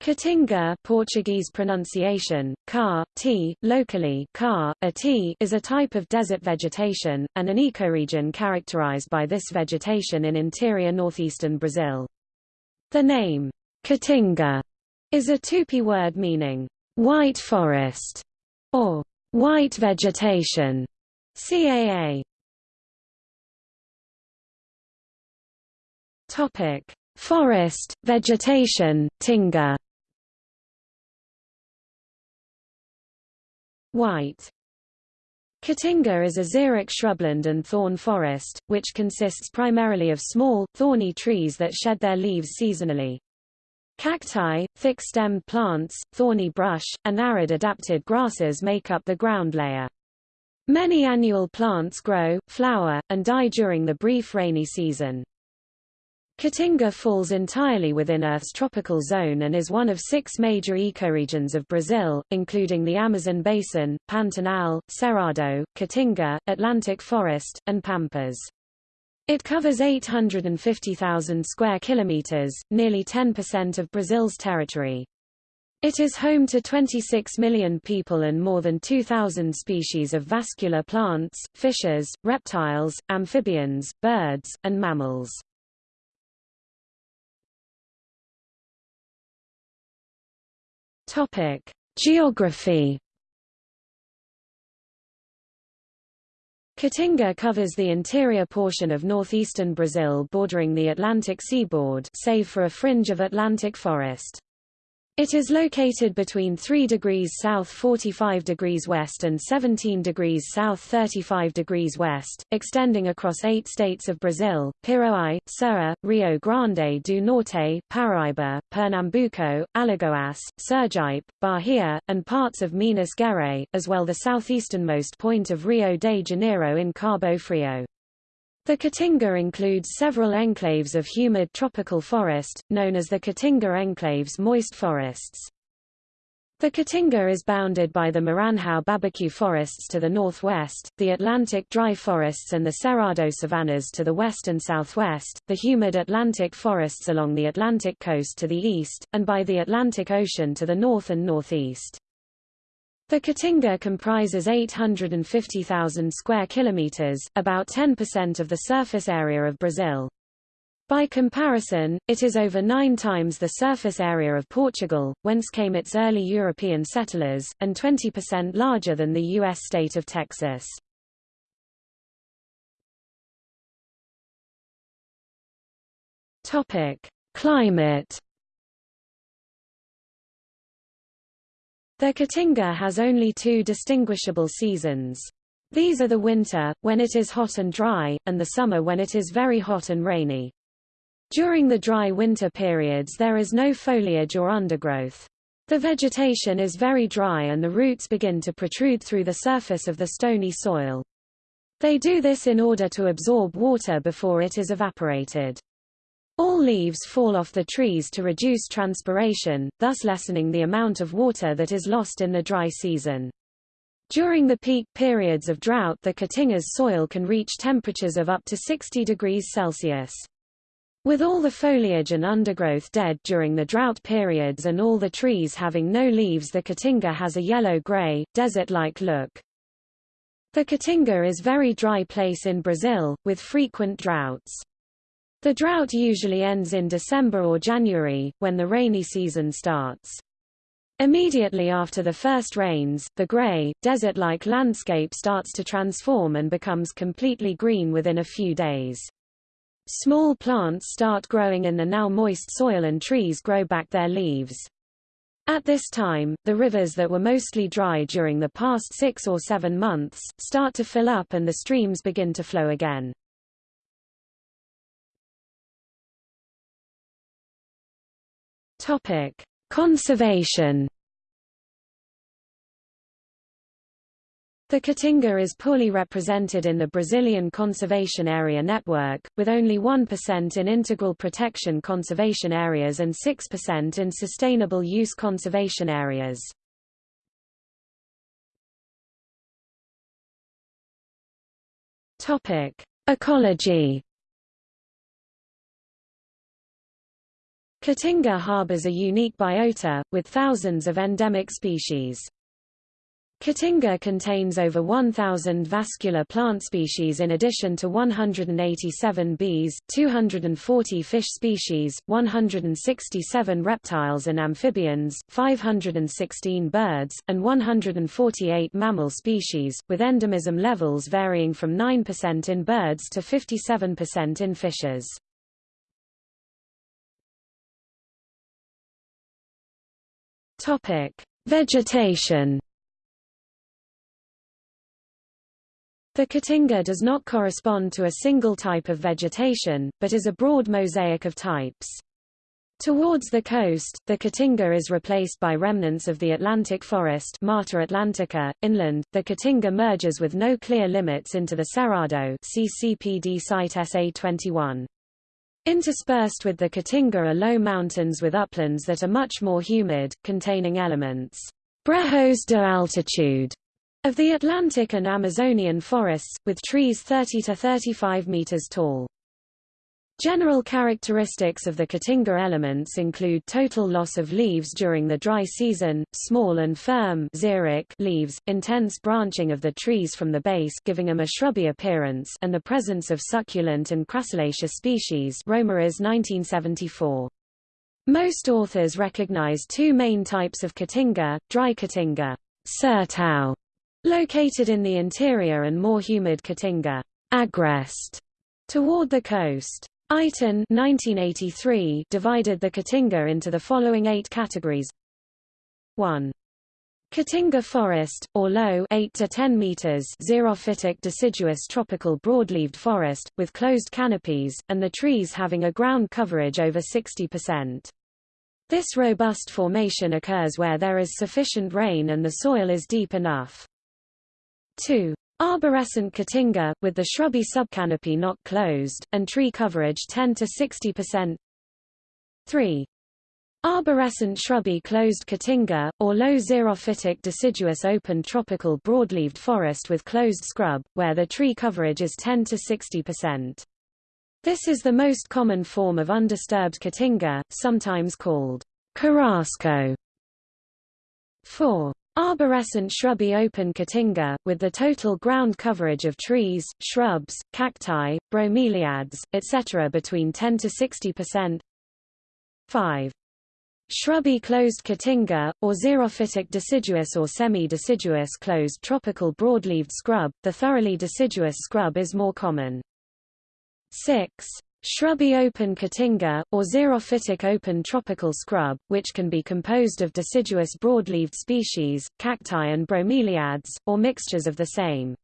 Caatinga Portuguese pronunciation, car, t, locally car, a t is a type of desert vegetation, and an ecoregion characterized by this vegetation in interior northeastern Brazil. The name, Caatinga, is a Tupi word meaning, white forest, or white vegetation, CAA. Topic. Forest, vegetation, tinga White Caatinga is a xeric shrubland and thorn forest, which consists primarily of small, thorny trees that shed their leaves seasonally. Cacti, thick-stemmed plants, thorny brush, and arid-adapted grasses make up the ground layer. Many annual plants grow, flower, and die during the brief rainy season. Caatinga falls entirely within Earth's tropical zone and is one of six major ecoregions of Brazil, including the Amazon Basin, Pantanal, Cerrado, Caatinga, Atlantic Forest, and Pampas. It covers 850,000 square kilometers, nearly 10% of Brazil's territory. It is home to 26 million people and more than 2,000 species of vascular plants, fishes, reptiles, amphibians, birds, and mammals. Topic: Geography. Caatinga covers the interior portion of northeastern Brazil bordering the Atlantic seaboard save for a fringe of Atlantic forest. It is located between 3 degrees south 45 degrees west and 17 degrees south 35 degrees west, extending across eight states of Brazil, Piauí, Ceará, Rio Grande do Norte, Paraíba, Pernambuco, Alagoas, Sergipe, Bahia, and parts of Minas Gerais, as well the southeasternmost point of Rio de Janeiro in Cabo Frio. The Caatinga includes several enclaves of humid tropical forest, known as the Caatinga enclaves moist forests. The Caatinga is bounded by the Maranhão Babaçu forests to the northwest, the Atlantic dry forests and the Cerrado savannas to the west and southwest, the humid Atlantic forests along the Atlantic coast to the east, and by the Atlantic Ocean to the north and northeast. The Caatinga comprises 850,000 square kilometers, about 10% of the surface area of Brazil. By comparison, it is over nine times the surface area of Portugal, whence came its early European settlers, and 20% larger than the U.S. state of Texas. Climate The Caatinga has only two distinguishable seasons. These are the winter, when it is hot and dry, and the summer when it is very hot and rainy. During the dry winter periods there is no foliage or undergrowth. The vegetation is very dry and the roots begin to protrude through the surface of the stony soil. They do this in order to absorb water before it is evaporated. All leaves fall off the trees to reduce transpiration, thus lessening the amount of water that is lost in the dry season. During the peak periods of drought the Caatinga's soil can reach temperatures of up to 60 degrees Celsius. With all the foliage and undergrowth dead during the drought periods and all the trees having no leaves the Caatinga has a yellow-gray, desert-like look. The Caatinga is a very dry place in Brazil, with frequent droughts. The drought usually ends in December or January, when the rainy season starts. Immediately after the first rains, the gray, desert-like landscape starts to transform and becomes completely green within a few days. Small plants start growing in the now moist soil and trees grow back their leaves. At this time, the rivers that were mostly dry during the past six or seven months, start to fill up and the streams begin to flow again. Topic: Conservation. The Caatinga is poorly represented in the Brazilian Conservation Area Network, with only 1% in integral protection conservation areas and 6% in sustainable use conservation areas. Ecology Caatinga harbors a unique biota, with thousands of endemic species. Caatinga contains over 1,000 vascular plant species in addition to 187 bees, 240 fish species, 167 reptiles and amphibians, 516 birds, and 148 mammal species, with endemism levels varying from 9% in birds to 57% in fishes. Vegetation The Caatinga does not correspond to a single type of vegetation, but is a broad mosaic of types. Towards the coast, the Caatinga is replaced by remnants of the Atlantic forest Mata Atlantica. Inland, the Caatinga merges with no clear limits into the Cerrado CCPD site SA21. Interspersed with the Caatinga are low mountains with uplands that are much more humid, containing elements brejos de altitude of the Atlantic and Amazonian forests, with trees 30 to 35 meters tall. General characteristics of the Caatinga elements include total loss of leaves during the dry season, small and firm leaves, intense branching of the trees from the base giving them a shrubby appearance and the presence of succulent and crassulaceous species Romeris 1974. Most authors recognize two main types of Caatinga, dry Caatinga, Sertão, Located in the interior and more humid Caatinga, Agreste, toward the coast. Eiten 1983 divided the Caatinga into the following eight categories. 1. Caatinga forest, or low 8 to 10 meters xerophytic deciduous tropical broadleaved forest, with closed canopies, and the trees having a ground coverage over 60%. This robust formation occurs where there is sufficient rain and the soil is deep enough. 2. Arborescent Caatinga, with the shrubby subcanopy not closed, and tree coverage 10 to 60%. 3. Arborescent shrubby closed Caatinga, or low xerophytic deciduous open tropical broadleaved forest with closed scrub, where the tree coverage is 10 to 60%. This is the most common form of undisturbed Caatinga, sometimes called carrasco. 4. Arborescent shrubby open Caatinga, with the total ground coverage of trees, shrubs, cacti, bromeliads, etc. between 10 to 60%. 5. Shrubby closed Caatinga, or xerophytic deciduous or semi-deciduous closed tropical broadleaved scrub, the thoroughly deciduous scrub is more common. 6. Shrubby open Caatinga, or xerophytic open tropical scrub, which can be composed of deciduous broadleaved species, cacti and bromeliads, or mixtures of the same.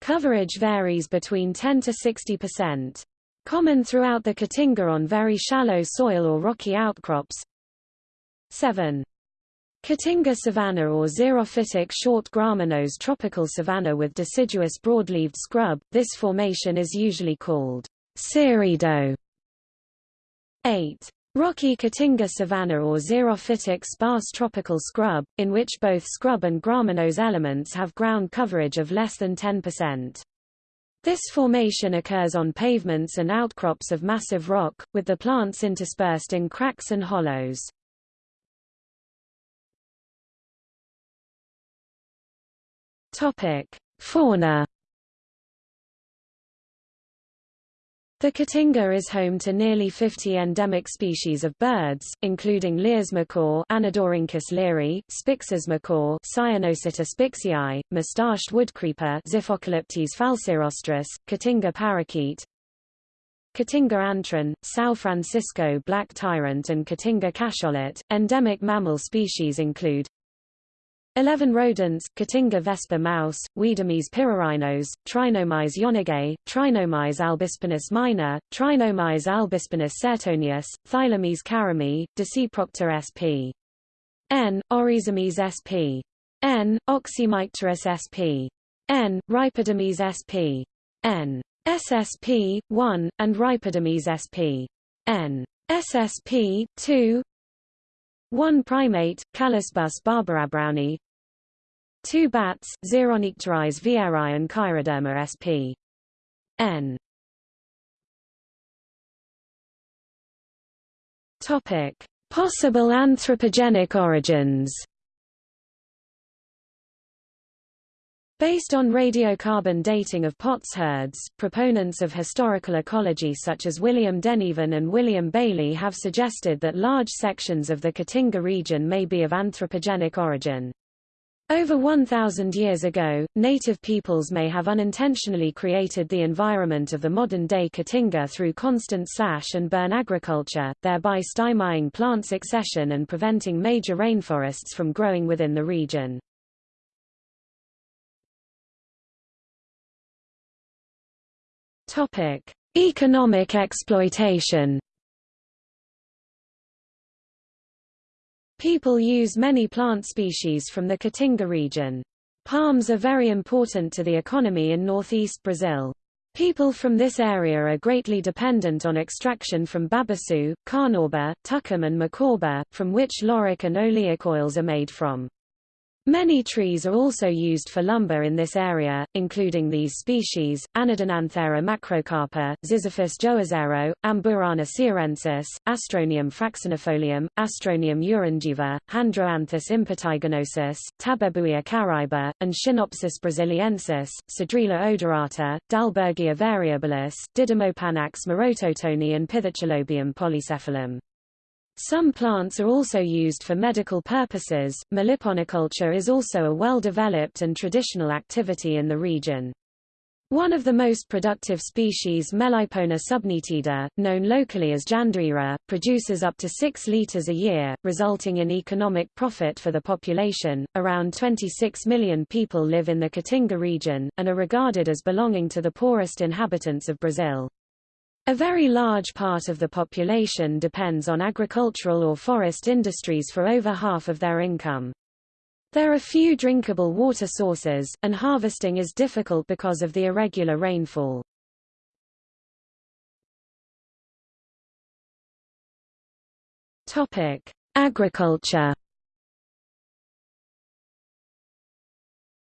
Coverage varies between 10 to 60%. Common throughout the Caatinga on very shallow soil or rocky outcrops. 7. Caatinga savanna or xerophytic short graminose tropical savanna with deciduous broadleaved scrub, this formation is usually called Cerrado 8. Rocky Caatinga savanna or xerophytic sparse tropical scrub, in which both scrub and graminose elements have ground coverage of less than 10%. This formation occurs on pavements and outcrops of massive rock, with the plants interspersed in cracks and hollows. Fauna The Caatinga is home to nearly 50 endemic species of birds, including Lear's macaw Anodorhynchus leari, Spix's macaw Cyanopsitta spixii, mustached woodcreeper Xiphocolaptes falcirostris, Caatinga parakeet, Caatinga antwren, São Francisco black tyrant and Caatinga cacholote. Endemic mammal species include 11 rodents, Caatinga vesper mouse, Wiedomys pyrrhorhinos, Trinomys yonagae, Trinomys albispinus minor, Trinomys albispinus sertonius, Thylamys carami, Dasyprocta sp. N. Oryzomys sp. N. Oxymycterus sp. N. Rhipidomys sp. N. SSP, 1, and Rhipidomys sp. N. SSP, 2 1 primate, Callicebus barbarabrowni Two bats, Xeronycteris vieri and Chiroderma sp. N. Topic: Possible anthropogenic origins. Based on radiocarbon dating of potsherds, proponents of historical ecology such as William Denevan and William Balée have suggested that large sections of the Caatinga region may be of anthropogenic origin. Over 1,000 years ago, native peoples may have unintentionally created the environment of the modern-day Caatinga through constant slash and burn agriculture, thereby stymieing plant succession and preventing major rainforests from growing within the region. Economic exploitation People use many plant species from the Caatinga region. Palms are very important to the economy in northeast Brazil. People from this area are greatly dependent on extraction from babaçu, carnauba, tucum and macaúba, from which lauric and oleic oils are made from. Many trees are also used for lumber in this area, including these species, Anadenanthera macrocarpa, Ziziphus joazeiro, Amburana cearensis, Astronium fraxinifolium, Astronium urangiva, Handroanthus impetiginosus, Tabebuia caraiba, and Schinopsis brasiliensis, Cedrela odorata, Dalbergia variabilis, Didymopanax morototoni and Pithicholobium polycephalum. Some plants are also used for medical purposes. Meliponiculture is also a well-developed and traditional activity in the region. One of the most productive species Melipona subnitida, known locally as Jandaíra, produces up to 6 liters a year, resulting in economic profit for the population. Around 26 million people live in the Caatinga region, and are regarded as belonging to the poorest inhabitants of Brazil. A very large part of the population depends on agricultural or forest industries for over half of their income. There are few drinkable water sources, and harvesting is difficult because of the irregular rainfall. Topic: Agriculture.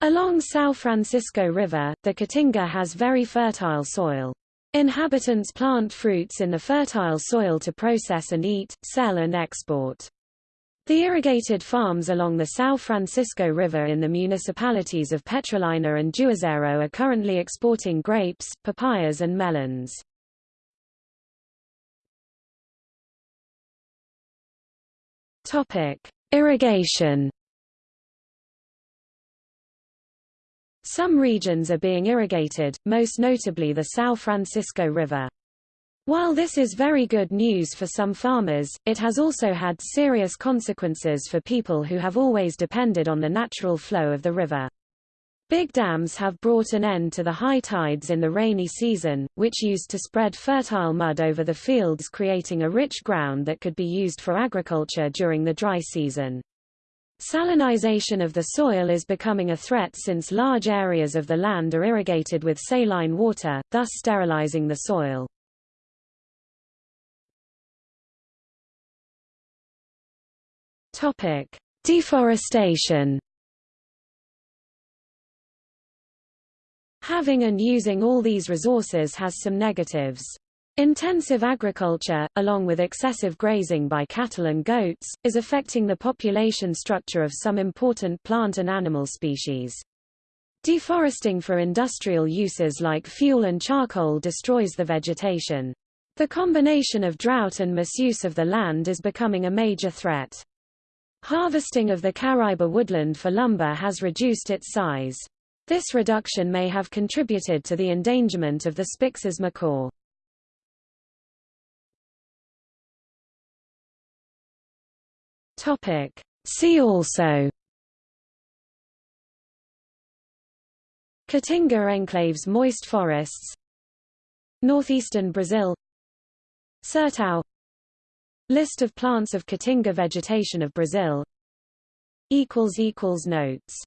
Along São Francisco River, the Caatinga has very fertile soil. Inhabitants plant fruits in the fertile soil to process and eat, sell and export. The irrigated farms along the São Francisco River in the municipalities of Petrolina and Juazeiro are currently exporting grapes, papayas and melons. Topic: Irrigation Some regions are being irrigated, most notably the São Francisco River. While this is very good news for some farmers, it has also had serious consequences for people who have always depended on the natural flow of the river. Big dams have brought an end to the high tides in the rainy season, which used to spread fertile mud over the fields creating a rich ground that could be used for agriculture during the dry season. Salinization of the soil is becoming a threat since large areas of the land are irrigated with saline water, thus sterilizing the soil. Topic: Deforestation. Having and using all these resources has some negatives. Intensive agriculture, along with excessive grazing by cattle and goats, is affecting the population structure of some important plant and animal species. Deforesting for industrial uses like fuel and charcoal destroys the vegetation. The combination of drought and misuse of the land is becoming a major threat. Harvesting of the Caraiba woodland for lumber has reduced its size. This reduction may have contributed to the endangerment of the Spix's macaw. Topic. See also Caatinga enclaves moist forests Northeastern Brazil Sertão List of plants of Caatinga vegetation of Brazil Notes